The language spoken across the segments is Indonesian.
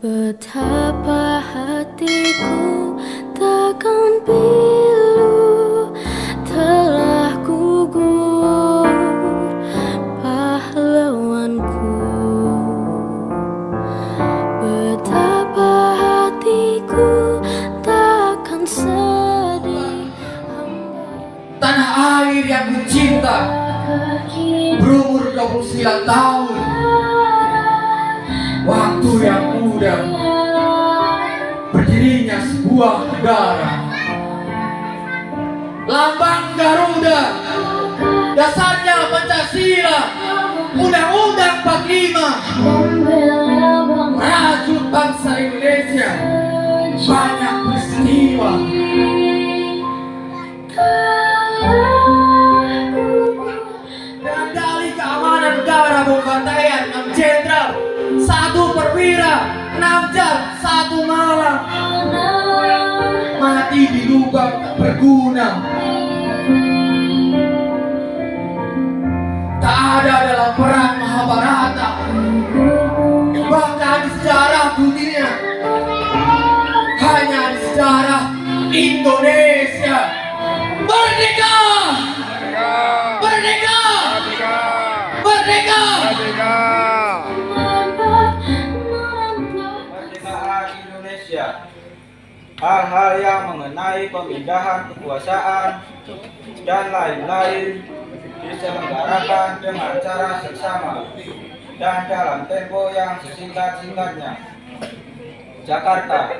Betapa hatiku takkan pilu Telah gugur pahlawanku. Betapa hatiku takkan sedih Tanah air yang kucinta Berumur 29 tahun muda Berdirinya sebuah negara. Lambang Garuda. Dasarnya Pancasila. Undang-Undang 45 Merajut bangsa Indonesia. Banyak peristiwa. Dengan dalih keamanan negara Bombantaian 6 jenderal Satu perwira 6 jam Satu malam. Mati di lubang tak berguna. Tak ada dalam perang Mahabharata. Bahkan di sejarah dunia Hanya di sejarah Indonesia Indonesia hal-hal yang mengenai pemindahan kekuasaan dan lain-lain diselenggarakan dengan cara seksama dan dalam tempo yang sesingkat-singkatnya. Jakarta,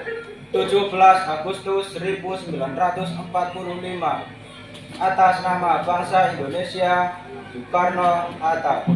17 Agustus 1945 atas nama bangsa Indonesia Soekarno Hatta.